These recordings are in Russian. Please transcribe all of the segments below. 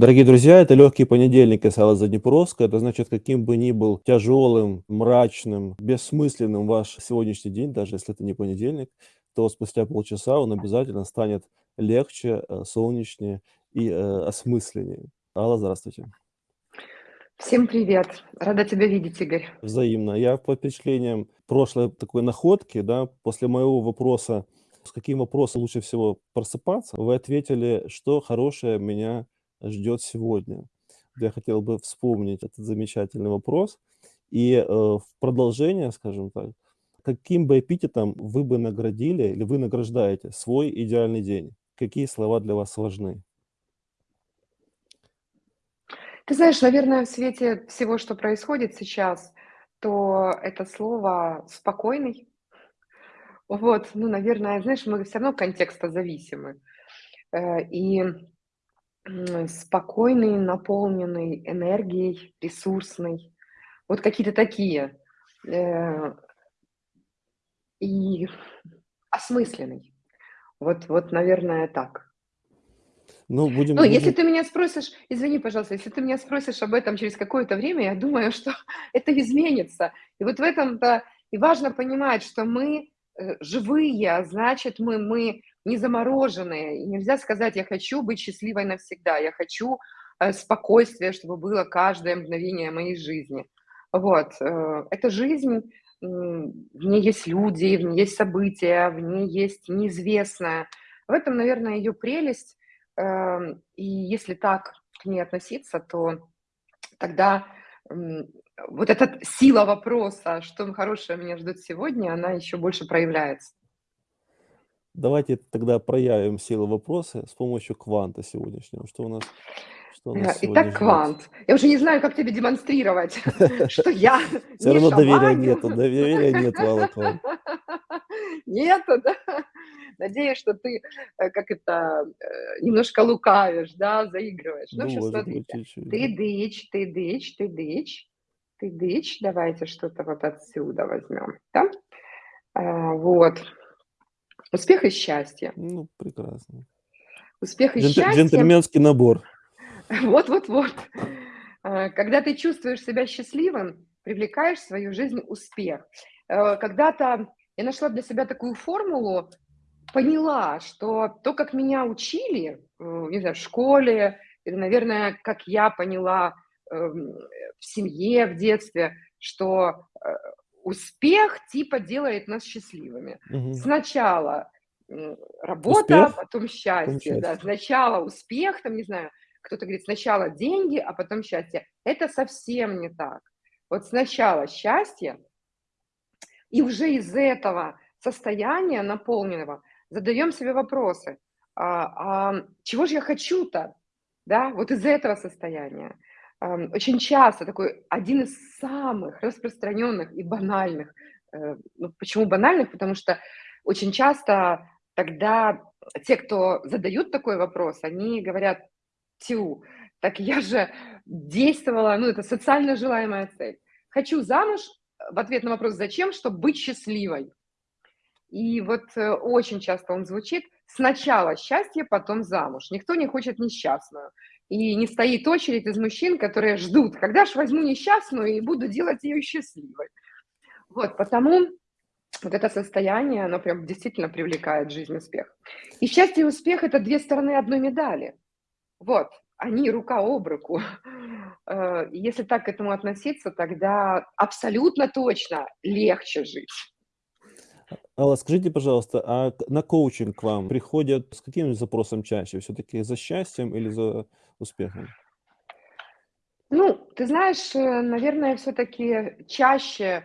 Дорогие друзья, это легкий понедельник Алла Заднепровска. Это значит, каким бы ни был тяжелым, мрачным, бессмысленным ваш сегодняшний день, даже если это не понедельник, то спустя полчаса он обязательно станет легче, э, солнечнее и э, осмысленнее. Алла, здравствуйте. Всем привет. Рада тебя видеть, Игорь. Взаимно. Я по впечатлениям прошлой такой находки, да, после моего вопроса, с каким вопросом лучше всего просыпаться, вы ответили, что хорошее меня ждет сегодня. Я хотел бы вспомнить этот замечательный вопрос. И э, в продолжение, скажем так, каким бы эпитетом вы бы наградили или вы награждаете свой идеальный день? Какие слова для вас важны? Ты знаешь, наверное, в свете всего, что происходит сейчас, то это слово «спокойный». Вот, ну, наверное, знаешь, мы все равно контекста зависимы. Э, спокойный, наполненный энергией, ресурсный. Вот какие-то такие. Э, и осмысленный. Вот, вот, наверное, так. Ну, будем, Ну, будем... если ты меня спросишь, извини, пожалуйста, если ты меня спросишь об этом через какое-то время, я думаю, что это изменится. И вот в этом-то и важно понимать, что мы э, живые, а значит, мы, мы не замороженные. И нельзя сказать, я хочу быть счастливой навсегда, я хочу э, спокойствия, чтобы было каждое мгновение моей жизни. Вот. Э, это жизнь, в ней есть люди, в ней есть события, в ней есть неизвестное. В этом, наверное, ее прелесть. Эм, и если так к ней относиться, то тогда вот эта сила вопроса, что хорошее меня ждет сегодня, она еще больше проявляется. Давайте тогда проявим силу вопроса с помощью кванта сегодняшнего. Что у нас, что у нас э, Итак, квант. Я уже не знаю, как тебе демонстрировать, что я Все равно доверия нету, доверия нет, Алла Квант. Нету, да? Надеюсь, что ты, э, как это, э, немножко лукавишь, да, заигрываешь. Ну, сейчас смотрите. Ты дыч, ты дыч, ты дыч, ты дыч. Давайте что-то вот отсюда возьмем, да? Вот. Успех и счастье. Ну, прекрасно. Успех и Джент, счастье. Джентльменский набор. Вот-вот-вот. А, когда ты чувствуешь себя счастливым, привлекаешь в свою жизнь успех. Э, когда-то я нашла для себя такую формулу, поняла, что то, как меня учили, э, не знаю, в школе, или, наверное, как я поняла эм, в семье, в детстве, что э, успех типа делает нас счастливыми. Угу. Сначала работа, успех? потом счастье, потом да. Сначала успех, там, не знаю, кто-то говорит, сначала деньги, а потом счастье. Это совсем не так. Вот сначала счастье, и уже из этого состояния наполненного задаем себе вопросы. А, а чего же я хочу-то? Да, вот из этого состояния очень часто такой один из самых распространенных и банальных. Э, ну, почему банальных? Потому что очень часто тогда те, кто задают такой вопрос, они говорят, тю, так я же действовала, ну, это социально желаемая цель. Хочу замуж, в ответ на вопрос «зачем?», чтобы быть счастливой. И вот э, очень часто он звучит «сначала счастье, потом замуж». Никто не хочет несчастную. И не стоит очередь из мужчин, которые ждут, когда же возьму несчастную и буду делать ее счастливой. Вот, потому вот это состояние, оно прям действительно привлекает жизнь успех. И счастье и успех – это две стороны одной медали. Вот, они рука об руку. Э, если так к этому относиться, тогда абсолютно точно легче жить. Алла, скажите, пожалуйста, а на коучинг к вам приходят с каким запросом чаще? Все-таки за счастьем или за успехом? Ну, ты знаешь, э, наверное, все-таки чаще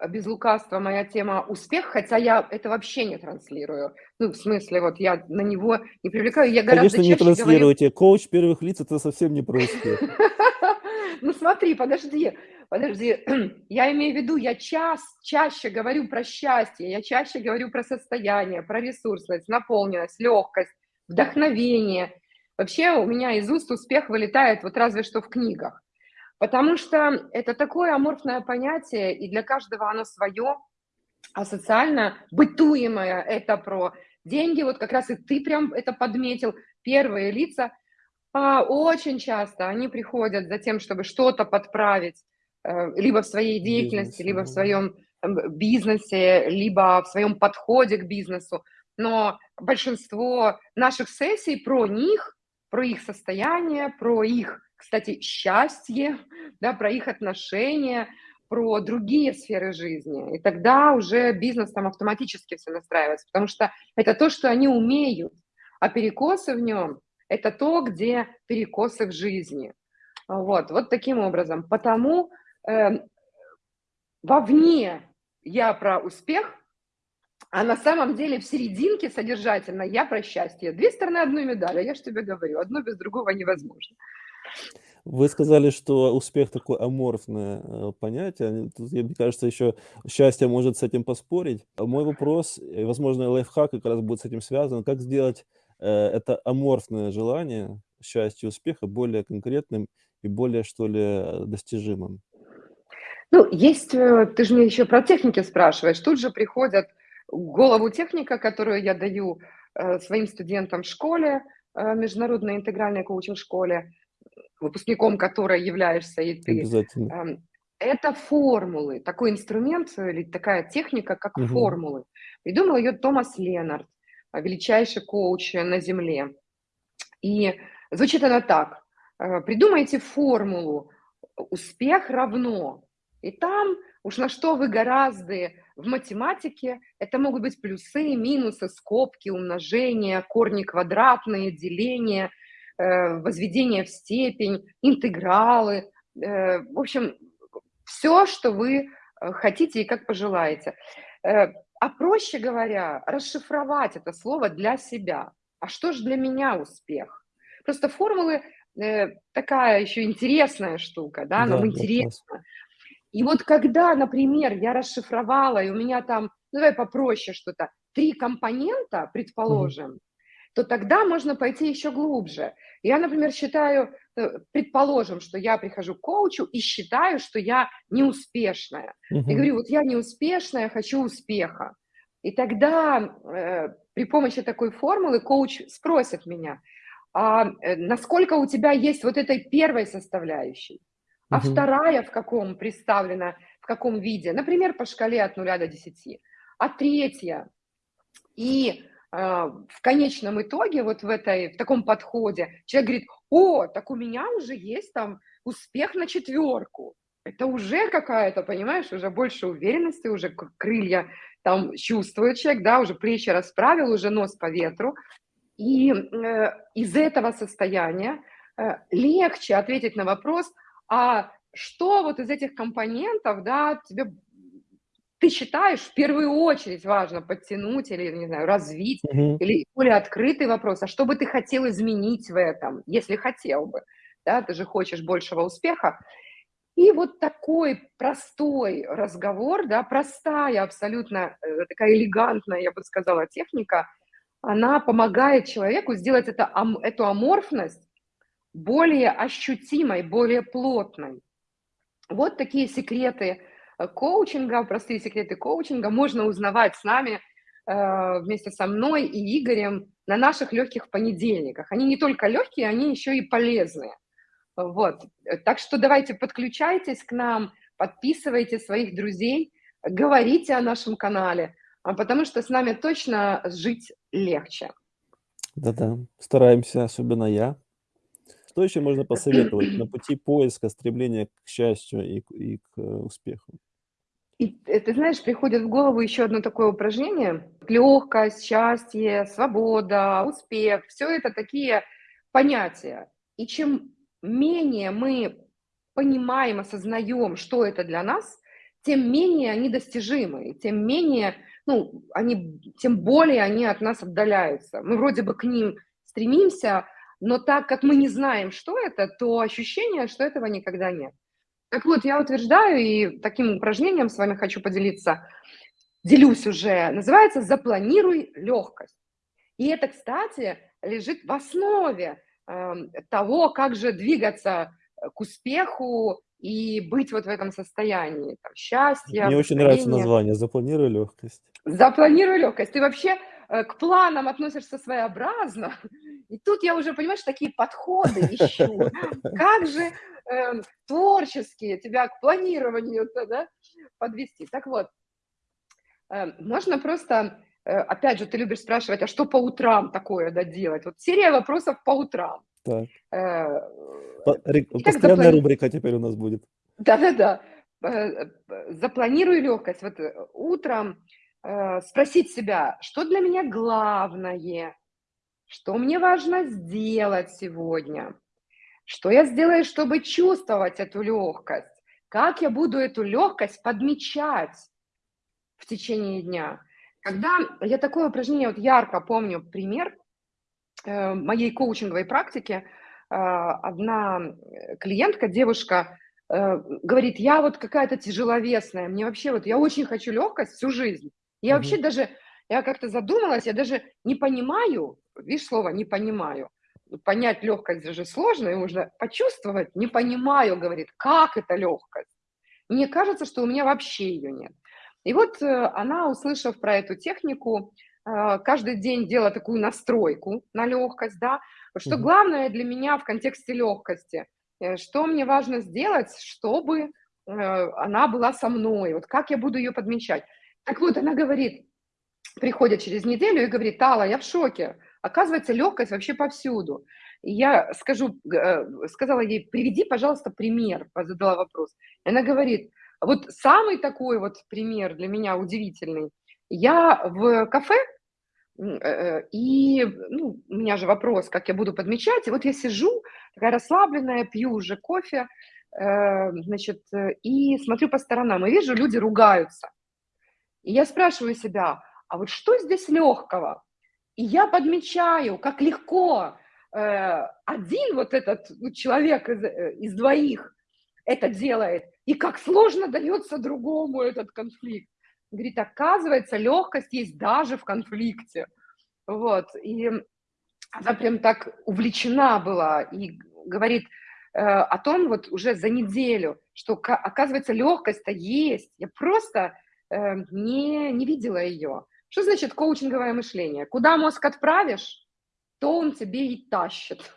э, без лукавства моя тема успех, хотя я это вообще не транслирую. Ну, в смысле, вот я на него не привлекаю, я Конечно, не транслируете. Говорю... Коуч первых лиц – это совсем не про успех. Ну, смотри, подожди, подожди. Я имею в виду, я час, чаще говорю про счастье, я чаще говорю про состояние, про ресурсность, наполненность, легкость, вдохновение – Вообще у меня из уст успех вылетает вот разве что в книгах. Потому что это такое аморфное понятие, и для каждого оно свое, а социально бытуемое это про деньги, вот как раз и ты прям это подметил, первые лица. А, очень часто они приходят за тем, чтобы что-то подправить, либо в своей деятельности, Бизнес, либо в ну своем там бизнесе, либо в своем подходе к бизнесу. Но большинство наших сессий про них, про их состояние, про их, кстати, счастье, да, про их отношения, про другие сферы жизни. И тогда уже бизнес там автоматически все настраивается, потому что это то, что они умеют, а перекосы в нем – это то, где перекосы в жизни. Вот, вот таким образом. Потому э, вовне я про успех, а на самом деле в серединке содержательно я про счастье. Две стороны одной медали, я же тебе говорю, одно без другого невозможно. Вы сказали, что успех такое аморфное э, понятие. Тут, мне кажется, еще счастье может с этим поспорить. Мой вопрос, возможно, лайфхак как раз будет с этим связан. Как сделать э, это аморфное желание счастья и успеха более конкретным и более, что ли, достижимым? Ну, есть, э, ты же мне еще про техники спрашиваешь. Тут же приходят в голову техника, которую я даю э, своим студентам в школе, э, международной интегральной коучинг-школе, выпускником которой являешься и ты. Обязательно. Эм, это формулы, такой инструмент или такая техника, как Мгм. формулы. Придумал ее Томас Ленард, величайший коуч на Земле. И звучит она так. Придумайте формулу «успех равно». И там уж на что вы гораздо в математике, это могут быть плюсы, минусы, скобки, умножения, корни квадратные, деления, э, возведение в степень, интегралы. Э, в общем, все, что вы э, хотите и как пожелаете. А проще говоря, расшифровать это слово для себя. А что же для меня успех? Просто формулы такая еще интересная штука, да, Да, нам да, интересно. И вот когда, например, я расшифровала, и у меня там, ну давай попроще что-то, три компонента, предположим, то тогда можно пойти еще глубже. Я, например, считаю, э, предположим, что я прихожу к коучу и считаю, что я неуспешная. И Мгм. говорю, вот я неуспешная, хочу успеха. И тогда э, при помощи такой формулы коуч спросит меня, а э, насколько у тебя есть вот этой первой составляющей? А вторая в каком представлена, в каком виде? Например, по шкале от 0 до 10. А третья? И э, в конечном итоге, вот в, этой, в таком подходе, человек говорит, о, так у меня уже есть там успех на четверку. Это уже какая-то, понимаешь, уже больше уверенности, уже крылья там чувствует человек, да, уже плечи расправил, уже нос по ветру. И э, из этого состояния э, легче ответить на вопрос – а что вот из этих компонентов, да, тебе ты считаешь в первую очередь важно подтянуть или, не знаю, развить, Мгм. или более открытый вопрос, а что бы ты хотел изменить в этом, если хотел бы, да, ты же хочешь большего успеха. И вот такой простой разговор, да, простая абсолютно, э, такая элегантная, я бы сказала, техника, она помогает человеку сделать это, эту аморфность более ощутимой, более плотной. Вот такие секреты э, коучинга, простые секреты коучинга можно узнавать с нами э, вместе со мной и Игорем на наших легких понедельниках. Они не только легкие, они еще и полезные. Вот. Так что давайте подключайтесь к нам, подписывайте своих друзей, говорите о нашем канале, а потому что с нами точно жить легче. Да-да, стараемся, особенно я. Что еще можно посоветовать на пути поиска, стремления к счастью и к и к э, успеху? И э, ты знаешь, приходит в голову еще одно такое упражнение. Легкость, счастье, свобода, успех- все это такие понятия. И чем менее мы понимаем, осознаем, что это для нас, тем менее они достижимы, тем менее, ну, они, тем более они от нас отдаляются. Мы вроде бы к ним стремимся, но так как мы не знаем, что это, то ощущение, что этого никогда нет. Так вот, я утверждаю, и таким упражнением с вами хочу поделиться, делюсь уже, называется «Запланируй легкость». И это, кстати, лежит в основе э, того, как же двигаться э, к успеху и быть вот в этом состоянии там, счастья, Мне очень нравится название «Запланируй легкость». Запланируй легкость. Ты вообще э, к планам относишься своеобразно, И тут я уже, понимаешь, такие подходы ищу. Как же э, творческие тебя к планированию да, подвести. Так вот, э, можно просто, э, опять же, ты любишь спрашивать, а что по утрам такое да, делать? Вот серия вопросов по утрам. Так. Э, постоянная рубрика теперь у нас будет. Да-да-да. Э, запланируй легкость. Вот э, утром спросить себя, что для меня главное, что мне важно сделать сегодня, что я сделаю, чтобы чувствовать эту легкость, как я буду эту легкость подмечать в течение дня. Когда я такое упражнение, вот ярко помню пример моей коучинговой практики, одна клиентка, девушка, Э, говорит, я вот какая-то тяжеловесная, мне вообще вот, я очень хочу легкость всю жизнь. Я угу. вообще даже, я как-то задумалась, я даже не понимаю, видишь слово, не понимаю. Понять легкость же сложно, и нужно почувствовать, не понимаю, говорит, как это легкость. Мне кажется, что у меня вообще ее нет. И вот э, она, услышав про эту технику, э, каждый день делала такую настройку на легкость, да, что главное для меня в контексте легкости – Э, что мне важно сделать, чтобы она была со мной, вот как я буду ее подмечать. Так вот, она говорит, приходит через неделю и говорит, Тала, я в шоке, оказывается, легкость вообще повсюду. Я скажу, э, сказала ей, приведи, пожалуйста, пример, задала вопрос. И она говорит, вот самый такой вот пример для меня удивительный. Я в кафе Э, э, и ну, у меня же вопрос, как я буду подмечать. И вот я сижу, такая расслабленная, пью уже кофе, значит, и смотрю по сторонам, и вижу, люди ругаются. И я спрашиваю себя, а вот что здесь легкого? И я подмечаю, как легко один вот этот ну, человек из, из двоих это делает, и как сложно дается другому этот конфликт. Говорит, оказывается, легкость есть даже в конфликте. Вот. И она прям так увлечена была и говорит э, о том вот уже за неделю, что, оказывается, легкость-то есть. Я просто э, не, не видела ее. Что значит коучинговое мышление? Куда мозг отправишь, то он тебе и тащит.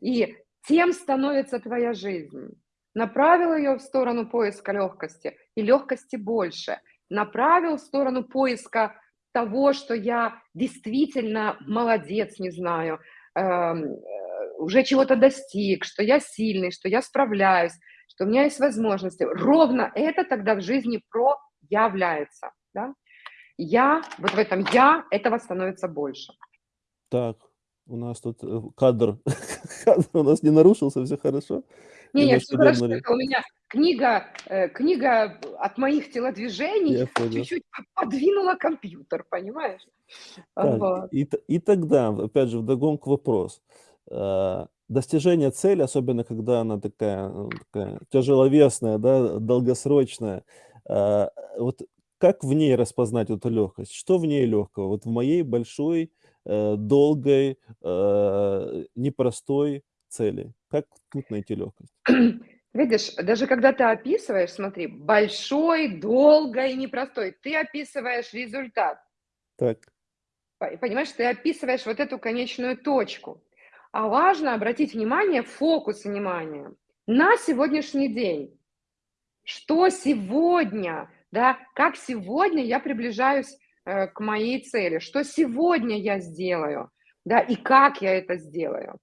И тем становится твоя жизнь. Направил ее в сторону поиска легкости, и легкости больше – направил в сторону поиска того, что я действительно молодец, не знаю, эм, э, уже чего-то достиг, что я сильный, что я справляюсь, что у меня есть возможности. Ровно это тогда в жизни проявляется. Да? Я, вот в этом я, этого становится больше. Так, у нас тут э, кадр, кадр у нас не нарушился, все хорошо. Не, не, все хорошо, это у меня книга, э, книга от моих телодвижений чуть-чуть подвинула компьютер, понимаешь? Так, вот. и, и тогда, опять же, вдогонку вопрос. Э, достижение цели, особенно когда она такая, такая тяжеловесная, да, долгосрочная, вот как в ней распознать эту легкость? Что в ней легкого? Вот в моей большой, долгой, непростой цели. Как тут найти легкость? Видишь, даже когда ты описываешь, смотри, большой, долгой, непростой, ты описываешь результат. Так. Понимаешь, ты описываешь вот эту конечную точку. А важно обратить внимание, фокус внимания на сегодняшний день. Что сегодня, да, как сегодня я приближаюсь э, к моей цели, что сегодня я сделаю, да, и как я это сделаю.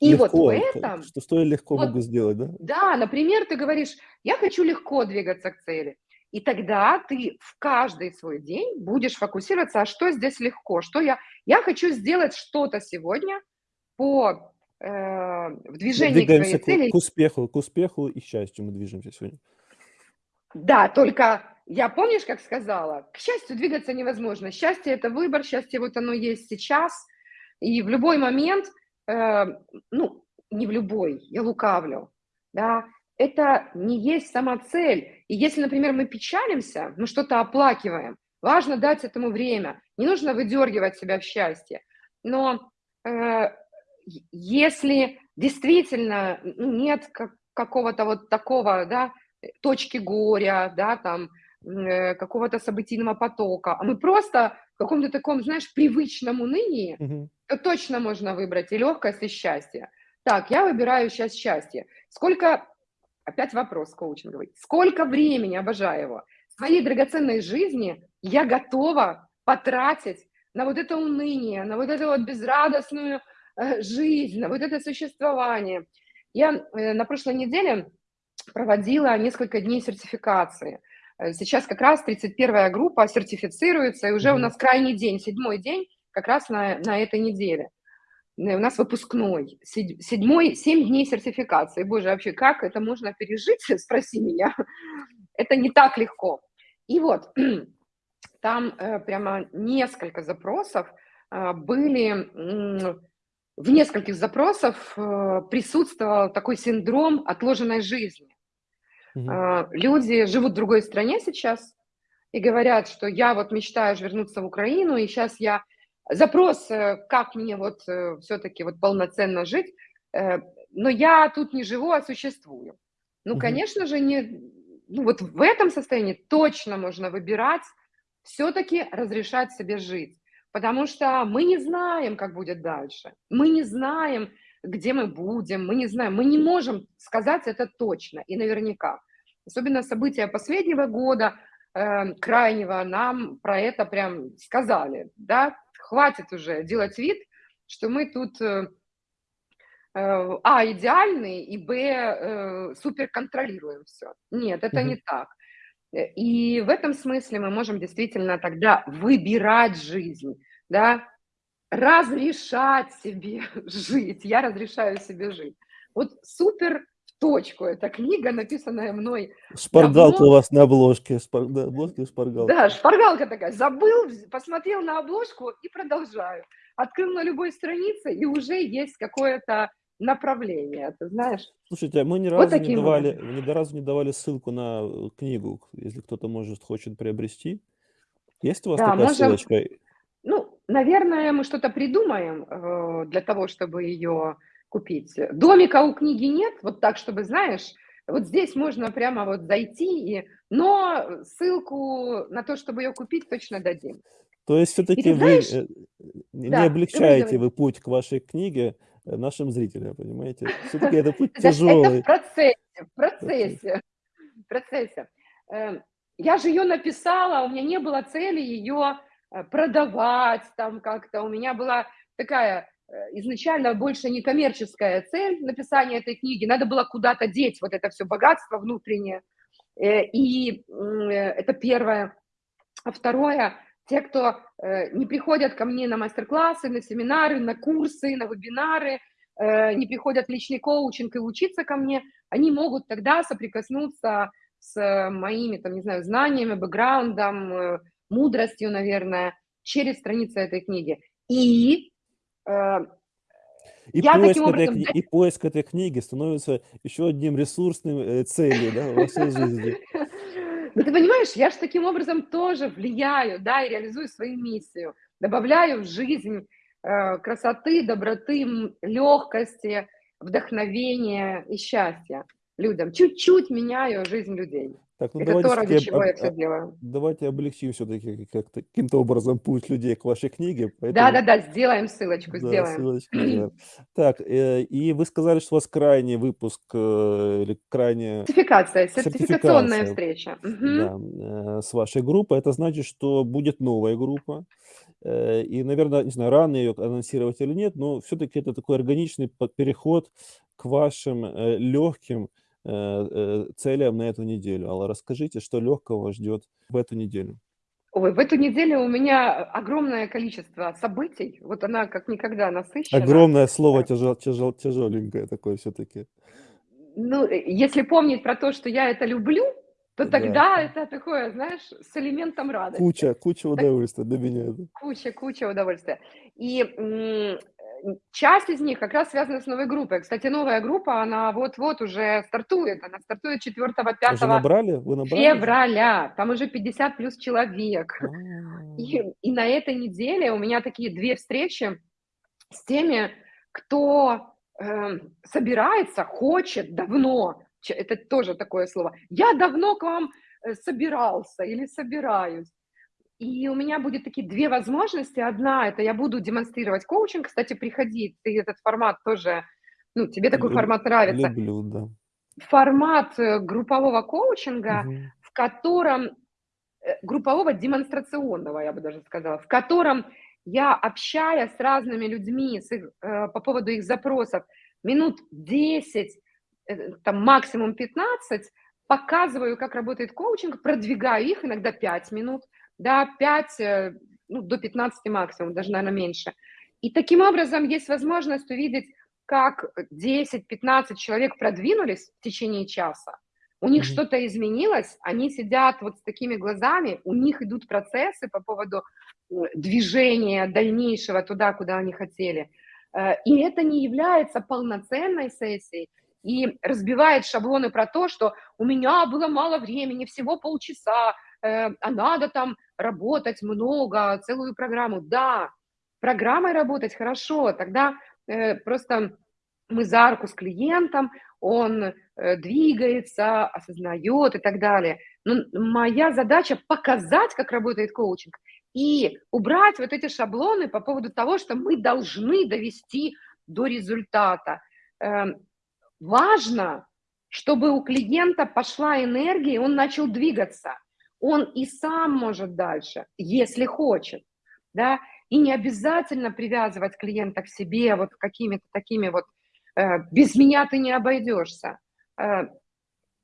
И легко, вот в этом... Что, что я легко вот, могу сделать, да? Да, например, ты говоришь, я хочу легко двигаться к цели. И тогда ты в каждый свой день будешь фокусироваться, а что здесь легко, что я... Я хочу сделать что-то сегодня по э, в движении Двигаемся к своей цели. К успеху, к успеху и счастью мы движемся сегодня. Да, только я помнишь, как сказала, к счастью двигаться невозможно. Счастье – это выбор, счастье вот оно есть сейчас. И в любой момент – э, ну, не в любой, я лукавлю, да, это не есть сама цель. И если, например, мы печалимся, мы что-то оплакиваем, важно дать этому время, не нужно выдергивать себя в счастье. Но э, если действительно нет как, какого-то вот такого, да, точки горя, да, там, какого-то событийного потока, а мы просто в каком-то таком, знаешь, привычном унынии, Мгм. то точно можно выбрать и легкость, и счастье. Так, я выбираю сейчас счастье. Сколько, опять вопрос коучинговый, сколько времени, обожаю его, своей драгоценной жизни я готова потратить на вот это уныние, на вот эту вот безрадостную э, жизнь, на вот это существование. Я э, на прошлой неделе проводила несколько дней сертификации. Э, Сейчас как раз 31-я группа сертифицируется, и уже у нас крайний день, седьмой день, как раз на, на этой неделе. Э, У нас выпускной, седь- седьмой, семь дней сертификации. Боже, вообще, как это можно пережить, спроси меня. Это не так легко. И вот, там э, прямо несколько запросов были, в нескольких запросах э, присутствовал такой синдром отложенной жизни. А, Люди живут в другой стране сейчас и говорят, что я вот мечтаю вернуться в Украину, и сейчас я... Запрос, э, как мне вот все-таки вот полноценно жить, э, но я тут не живу, а существую. Ну, Мгм. конечно же, не... Ну, вот в этом состоянии точно можно выбирать все-таки разрешать себе жить, потому что мы не знаем, как будет дальше, мы не знаем, где мы будем, мы не знаем, мы не можем сказать это точно и наверняка. Особенно события последнего года, э, крайнего, нам про это прям сказали, да, хватит уже делать вид, что мы тут, э, э, а, идеальные, и, б, э, супер контролируем все. Нет, это Мгм. не так. Э, И в этом смысле мы можем действительно тогда выбирать жизнь, да, разрешать себе жить. Я разрешаю себе жить. Вот супер в точку эта книга, написанная мной Шпаргалка давно. у вас на обложке. Спар... На обложке шпаргалка. Да, шпаргалка такая. Забыл, посмотрел на обложку и продолжаю. Открыл на любой странице, и уже есть какое-то направление, ты знаешь. Слушайте, а мы ни Вот разу не таким давали, образом. ни разу не давали ссылку на э, книгу, если кто-то может хочет приобрести. Есть у вас Да, такая можем, ссылочка? ну, наверное, мы что-то придумаем э, для того, чтобы ее купить. Домика у книги нет, вот так, чтобы, знаешь, вот здесь можно прямо вот зайти, и... но ссылку на то, чтобы ее купить, точно дадим. То есть все-таки вы знаешь, э, не да, облегчаете вы путь к вашей книге э, нашим зрителям, понимаете? Все-таки это путь знаешь, это в тяжелый. процессе, в Процесс. процессе, в процессе. Э, Я же ее написала, у меня не было цели ее продавать там как-то. У меня была такая э, изначально больше некоммерческая цель написания этой книги. Надо было куда-то деть вот это все богатство внутреннее. Э, И э, это первое. А второе, те, кто э, не приходят ко мне на мастер-классы, на семинары, на курсы, на вебинары, э, не приходят личный коучинг и учиться ко мне, они могут тогда соприкоснуться с э, моими, там, не знаю, знаниями, бэкграундом, э, мудростью, наверное, через страницы этой книги. И э, И я поиск, таким этой, образом... кни- и поиск этой книги становится еще одним ресурсным э, целью да, в вашей жизни. Ну, ты понимаешь, я же таким образом тоже влияю, да, и реализую свою миссию. Добавляю в жизнь э, красоты, доброты, легкости, вдохновения и счастья людям. Чуть-чуть меняю жизнь людей. Так, ну Это давайте то, ради чего я все делаю. давайте облегчим все-таки как-то каким-то образом путь людей к вашей книге. Да-да-да, сделаем ссылочку, да, сделаем. ссылочку сделаем. Так, э, и вы сказали, что у вас крайний выпуск э, или крайняя Сертификация, сертификационная сертификация, встреча. Да, э, с вашей группой. Это значит, что будет новая группа. Э, И, наверное, не знаю, рано ее анонсировать или нет, но все-таки это такой органичный переход к вашим э, легким целям на эту неделю. Алла, расскажите, что легкого ждет в эту неделю. Ой, в эту неделю у меня огромное количество событий. Вот она как никогда насыщена. Огромное слово Э, тяжел, тяжел, тяжеленькое такое все-таки. Ну, э, если помнить про то, что я это люблю, то Да. тогда это такое, знаешь, с элементом радости. Куча, куча Так удовольствия для меня. куча, куча удовольствия. И э, часть из них как раз связана с новой группой. Кстати, новая группа, она вот-вот уже стартует. Она стартует 4-5 Уже набрали? Вы набрали февраля. Там уже 50 плюс человек. А, И, и на этой неделе у меня такие две встречи с теми, кто э, собирается, хочет давно, это тоже такое слово, я давно к вам э, собирался или собираюсь. И у меня будет такие 2 возможности. Одна- это я буду демонстрировать коучинг. Кстати, приходи, ты этот формат тоже, ну, тебе такой Люб формат нравится. люблю, да. Формат, э, группового коучинга, Мгм. в котором, э, группового демонстрационного, я бы даже сказала, в котором я, общаясь с разными людьми, с их, э, по поводу их запросов, минут 10, э, там максимум 15, показываю, как работает коучинг, продвигаю их, иногда 5 минут, да, 5, э, ну, до 15 максимум, даже, наверно, меньше. И таким образом есть возможность увидеть, как 10-15 человек продвинулись в течение часа, у них Мгм. что-то изменилось, они сидят вот с такими глазами, у них идут процессы по поводу, э, движения дальнейшего туда, куда они хотели. Э, и это не является полноценной сессией и разбивает шаблоны про то, что у меня было мало времени, всего полчаса, э, а надо там работать много, целую программу. Да, программой работать хорошо, тогда, э, просто мы за руку с клиентом, он, э, двигается, осознаёт и так далее. Но моя задача- показать, как работает коучинг, и убрать вот эти шаблоны по поводу того, что мы должны довести до результата. Эм, важно, чтобы у клиента пошла энергия, и он начал двигаться. Он и сам может дальше, если хочет, да. И не обязательно привязывать клиента к себе вот какими-то такими вот, э: "Без меня ты не обойдешься". Э,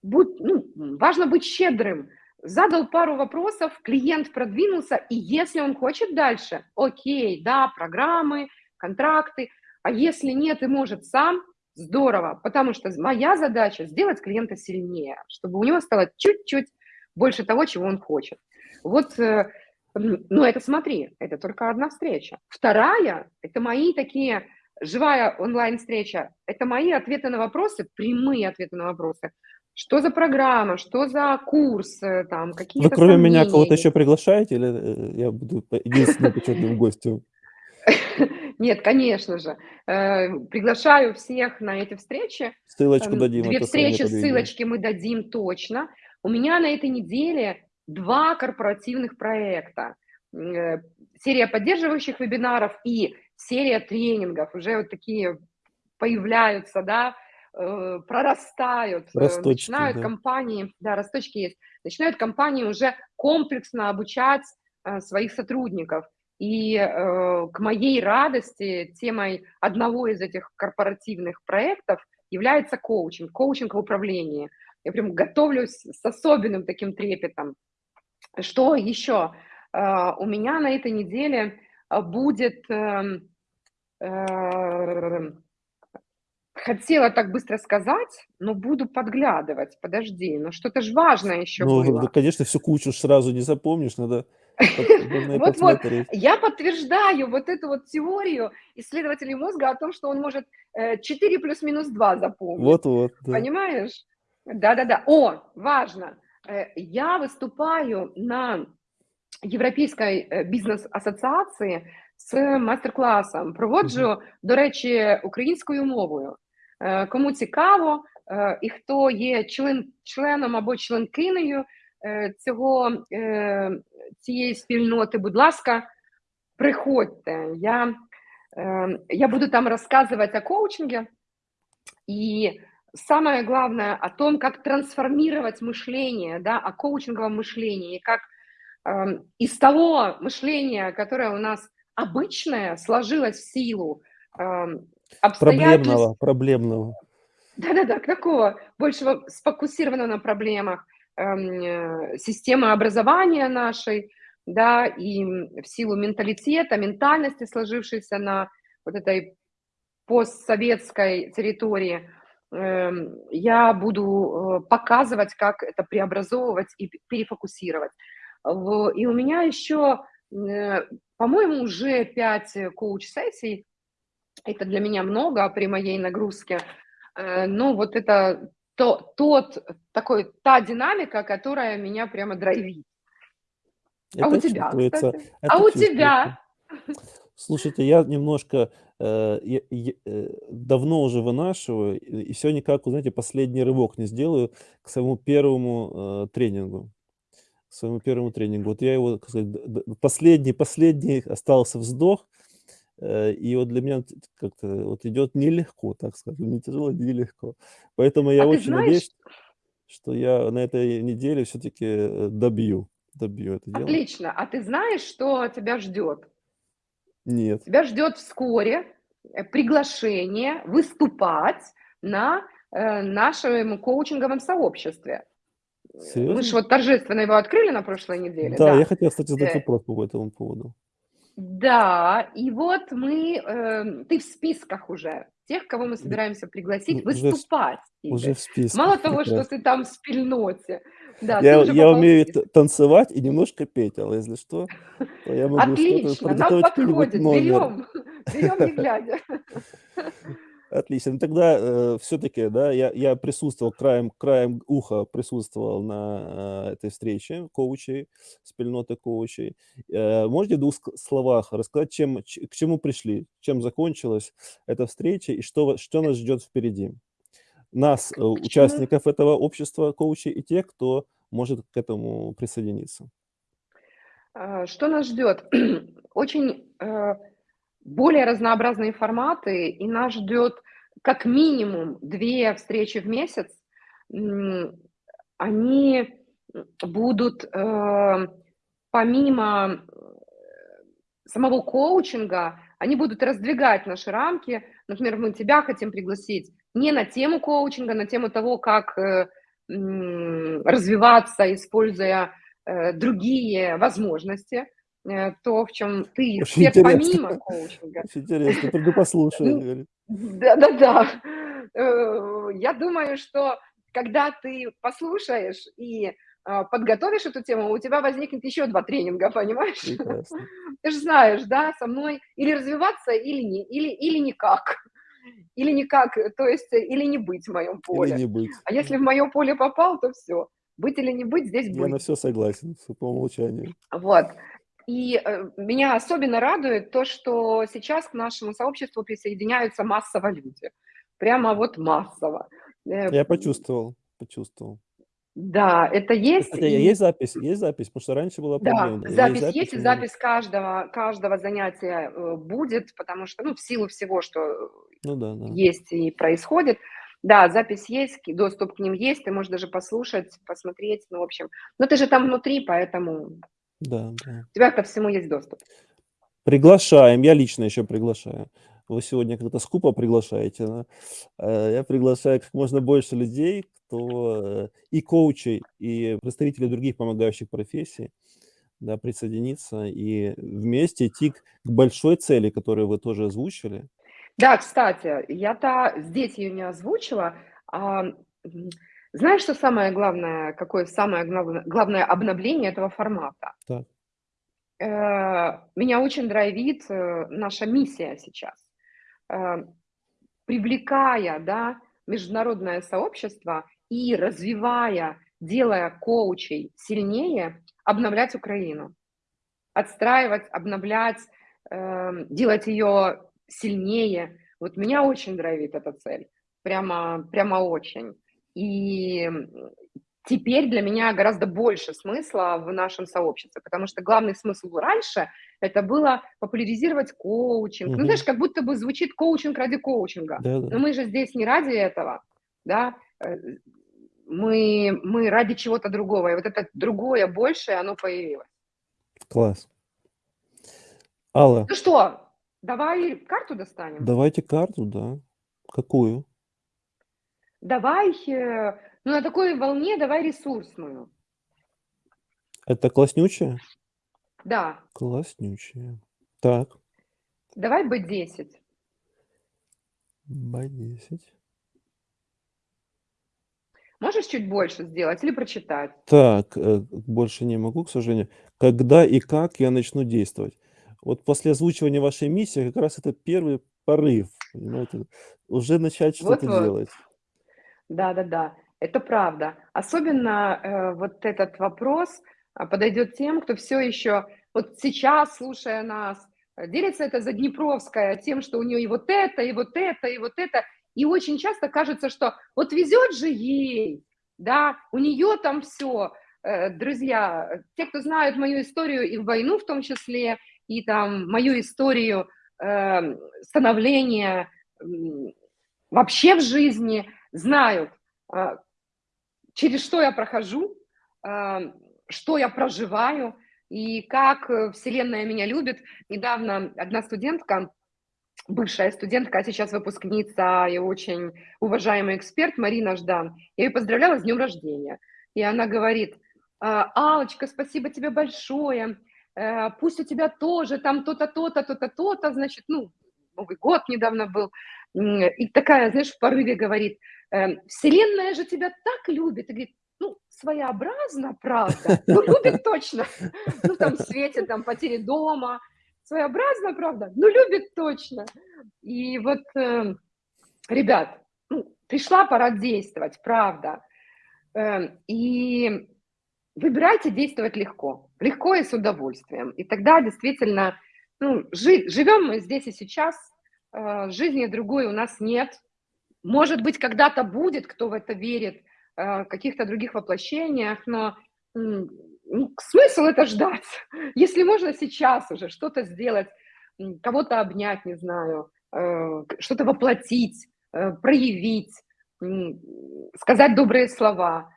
будь ну, важно быть щедрым. Задал пару вопросов, клиент продвинулся, и если он хочет дальше, окей, да, программы, контракты. А если нет и может сам- здорово, потому что моя задача- сделать клиента сильнее, чтобы у него стало чуть-чуть больше того, чего он хочет. Вот, э, ну, это смотри, это только одна встреча. Вторая- это мои такие живая онлайн-встреча, это мои ответы на вопросы, прямые ответы на вопросы. Что за программа, что за курс, э, там, Вы какие-то кроме меня сомнения кого-то есть. еще приглашаете или, э, я буду единственным почетным гостем? Нет, конечно же. Приглашаю всех на эти встречи. Ссылочку Эм, дадим 2 описании встречи, ссылочки мы дадим точно. У меня на этой неделе 2 корпоративных проекта. Э, серия поддерживающих вебинаров и серия тренингов. Уже вот такие появляются, да, э, прорастают, э, Росточки, начинают да. компании да, росточки есть. Начинают компании уже комплексно обучать, своих сотрудников. И, э, к моей радости темой одного из этих корпоративных проектов является коучинг, коучинг в управлении. Я прям готовлюсь с особенным таким трепетом. Что еще? Э, у меня на этой неделе, э, будет, эм, э, хотела так быстро сказать, но буду подглядывать. Подожди, ну что-то ж важное еще Ну, ну, было. конечно, всю кучу сразу не запомнишь, надо Вот-вот, я подтверждаю вот эту вот теорию исследователей мозга о том, что он может, э, 4 плюс минус 2 запомнить. Вот-вот. Понимаешь? Да-да-да. О, важно! Э, я выступаю на Європейській, е, бізнес-асоціації з майстер-класом. Мгм. Проводжу, до речі, українською мовою. Е, кому цікаво, е, і хто є член членом або членкинею, е, цього, е, цієї спільноти, будь ласка, приходьте. Я, э, я буду там рассказывать о коучинге и, самое главное, о том, как трансформировать мышление, да, о коучинговом мышлении, и как, эм, из того мышления, которое у нас обычное, сложилось в силу, эм, обстоятельств. Проблемного. Проблемного. Да-да-да, такого большего сфокусированного на проблемах, эм, э, системы образования нашей, да, и, в силу менталитета, ментальности, сложившейся на вот этой постсоветской территории, я буду, э, показывать, как это преобразовывать и перефокусировать. И у меня еще, э, по-моему, уже 5 коуч-сессий. Это для меня много при моей нагрузке. Э, но вот это то тот такой та динамика, которая меня прямо драйвит. А у Это тебя, чувствуется, кстати? А у тебя? Слушайте, я немножко, э, я я, э, давно уже вынашиваю, и всё никак, знаете, последний рывок не сделаю к своему 1, э, тренингу. к своему первому тренингу. Вот я его, сказать, последний последний остался вздох, э, и вот для меня как-то вот идет нелегко, так скажем, не тяжело, не легко. Поэтому я А очень знаешь надеюсь, что я на этой неделе все-таки, э, добью добью это дело. Отлично. А ты знаешь, что тебя ждет? Нет. Тебя ждет вскоре, э, приглашение выступать на, э, нашем коучинговом сообществе. Э, мы ж Серьезно? вот торжественно его открыли на прошлой неделе, Да, я да. хотел, кстати, задать Э вопрос по этому поводу. Да, и вот мы, э, ты в списках уже тех, кого мы собираемся пригласить уже выступать, уже в списках, Мало того, что ты там в спильноте, да, Я я попал умею танцевать и немножко петь, Алла, если что, то я могу Отлично, нам подходит. Берем, берем не глядя. Отлично. Ну тогда, э, всё-таки, да, я я присутствовал, краем краем уха присутствовал на, э, этой встрече коучей, спільноти коучей. Э, можете в 2 ск словах рассказать, чем к чему пришли, чем закончилась эта встреча и что что нас ждет впереди? Нас, э, участников этого общества коучей и тех, кто может к этому присоединиться. А, что нас ждет? Очень, э, более разнообразные форматы, и нас ждет как минимум 2 встречи в месяц. Они, будут, э, помимо, самого коучинга, они будут раздвигать наши рамки. Например, мы тебя хотим пригласить не на тему коучинга, на тему того, как, э, развиваться, используя, э, другие возможности, э, то, в чём ты эксперт помимо коучинга. Очень интересно. Приду послушаю, Ну говорит. да-да-да. Я думаю, что когда ты послушаешь и, подготовишь эту тему, у тебя возникнет еще 2 тренинга, понимаешь? Прекрасно. Ты ж знаешь, да, со мной или развиваться, или не или или никак. Или никак, э, то есть, э, или не быть в моем Или поле. не быть. А если в моё поле попал, то всё. Быть или не быть, здесь Я на быть. всё согласен, всё по умолчанию. Вот. И, э, меня особенно радует то, что сейчас к нашему сообществу присоединяются массово люди. Прямо вот массово. Я почувствовал почувствовал. Да, это есть Кстати, и есть запись есть запись? Потому что раньше была Да, проблема. Есть запись запись есть, и или запись каждого каждого занятия, будет, потому что, ну, в силу всего, что, Ну да, да. есть и происходит. Да, запись есть, доступ к ним есть, ты можешь даже послушать, посмотреть, ну, в общем. Но ты же там внутри, поэтому Да, да. у тебя ко всему есть доступ. Приглашаем, я лично еще приглашаю. Вы сегодня как-то скупо приглашаете, да. Э, я приглашаю как можно больше людей, кто, э, и коучей, и представителей других помогающих профессий, да, присоединиться и вместе идти к большой цели, которую вы тоже озвучили. Да, кстати, я-то здесь её не озвучила. А, знаешь, что самое главное, какое самое главное главное обновление этого формата? Так. Э, меня очень драйвит, э, наша миссия сейчас. Э, привлекая, да, международное сообщество и развивая, делая коучей сильнее, обновлять Украину. Отстраивать, обновлять, эм, делать её сильнее. Вот меня очень драйвит эта цель. Прямо прямо очень. И, теперь для меня гораздо больше смысла в нашем сообществе, потому что главный смысл раньше- это было популяризировать коучинг. Ну, Мгм. знаешь, как будто бы звучит коучинг ради коучинга. Да-да. Но мы же здесь не ради этого, да. Э, мы мы ради чего-то другого. И вот это другое, большее, оно появилось. Класс. Алла Ну что, давай карту достанем? Давайте карту, да. Какую? Давай, э, ну, на такой волне давай ресурсную. Это класснючая? Да. Класснючая. Так. Давай Б10. Б10. Можешь чуть больше сделать или прочитать? Так, э, больше не могу, к сожалению. Когда и как я начну действовать? Вот после озвучивания вашей миссии как раз это первый порыв, понимаете, уже начать что-то Вот-вот. делать. Да-да-да, это правда. Особенно, э, вот этот вопрос, а, подойдет тем, кто всё еще вот сейчас, слушая нас, делится эта Заднепровская тем, что у нее и вот это, и вот это, и вот это. И очень часто кажется, что вот везет же ей, да, у нее там всё, э, друзья, те, кто знают мою историю и войну в том числе, и там мою историю э, становления э, вообще в жизни, знают, э, через что я прохожу, э, что я проживаю, и как э, Вселенная меня любит. Недавно одна студентка, бывшая студентка, а сейчас выпускница и очень уважаемый эксперт Марина Ждан, я ее поздравляла с днем рождения. И она говорит, «А, Алочка, спасибо тебе большое, э, пусть у тебя тоже там то-то, то-то, то-то, то-то, значит, ну, Новый год недавно был, и такая, знаешь, в порыве говорит, «Э, Вселенная же тебя так любит, и говорит, ну, своеобразно, правда, ну, любит точно, ну, там, в свете, там, потери дома, своеобразно, правда, ну, любит точно. И вот, э, ребят, ну, пришла пора действовать, правда. Э, и выбирайте действовать легко, легко и с удовольствием. И тогда действительно, ну, жи живем мы здесь и сейчас, э, жизни другой у нас нет. Может быть, когда-то будет, кто в это верит, э, каких-то других воплощениях, но ну, смысл это ждать. Если можно сейчас уже что-то сделать, кого-то обнять, не знаю, э, что-то воплотить, э, проявить, сказать добрые слова,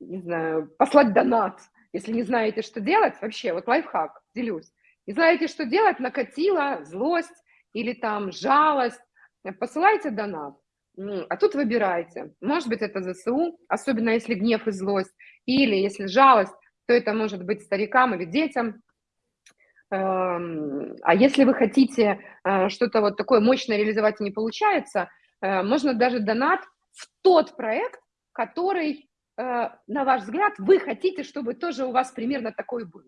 не знаю, послать донат. Если не знаете, что делать, вообще, вот лайфхак, делюсь. Не знаете, что делать, накатила злость или там жалость, посылайте донат. А тут выбирайте. Может быть, это ЗСУ, особенно если гнев и злость, или если жалость, то это может быть старикам или детям. Эм, а если вы хотите э, что-то вот такое мощное реализовать и не получается, э, можно даже донат в тот проект, который, на ваш взгляд, вы хотите, чтобы тоже у вас примерно такой был.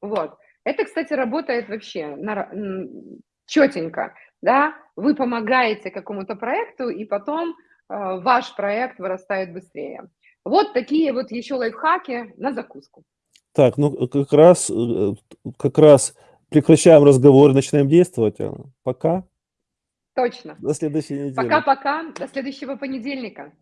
Вот. Это, кстати, работает вообще четенько да, вы помогаете какому-то проекту, и потом э, ваш проект вырастает быстрее. Вот такие вот еще лайфхаки на закуску. Так, ну как раз, э, как раз прекращаем разговор, начинаем действовать. Пока. Точно. До следующей недели. Пока-пока. До следующего понедельника.